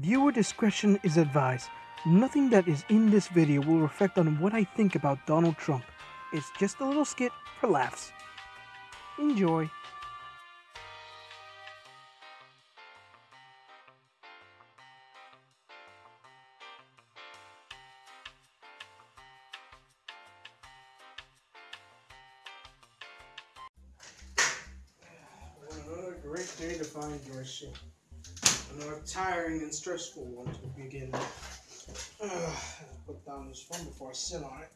Viewer discretion is advised. Nothing that is in this video will reflect on what I think about Donald Trump. It's just a little skit for laughs. Enjoy. Great day to find your shit. Another tiring and stressful one to begin. Ugh, put down this phone before I sit on it.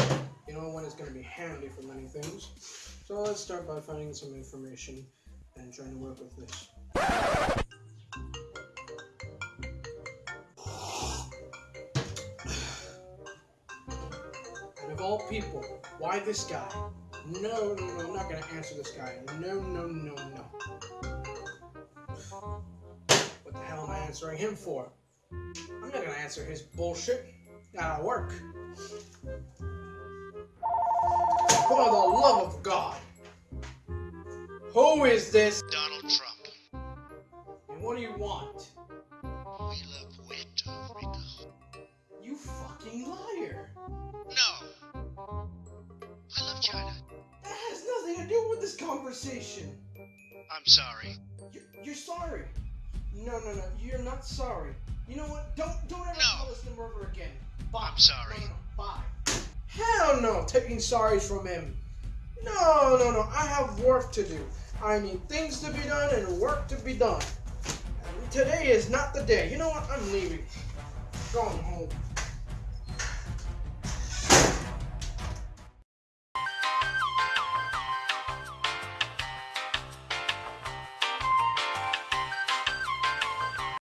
Ugh, you know when it's going to be handy for many things. So let's start by finding some information and trying to work with this. And of all people, why this guy? No, no, no, I'm not gonna answer this guy. No, no, no, no. Answering him for? I'm not gonna answer his bullshit. Gotta work. For the love of God. Who is this? Donald Trump. And what do you want? We love Puerto Rico. You fucking liar. No. I love China. That has nothing to do with this conversation. I'm sorry. You're, you're sorry. No, no, no. You're not sorry. You know what? Don't don't ever No. call us the murderer again. Bye. I'm sorry. No, no, no. Bye. Hell no. Taking sorries from him. No, no, no. I have work to do. I need things to be done and work to be done. And today is not the day. You know what? I'm leaving. Going home.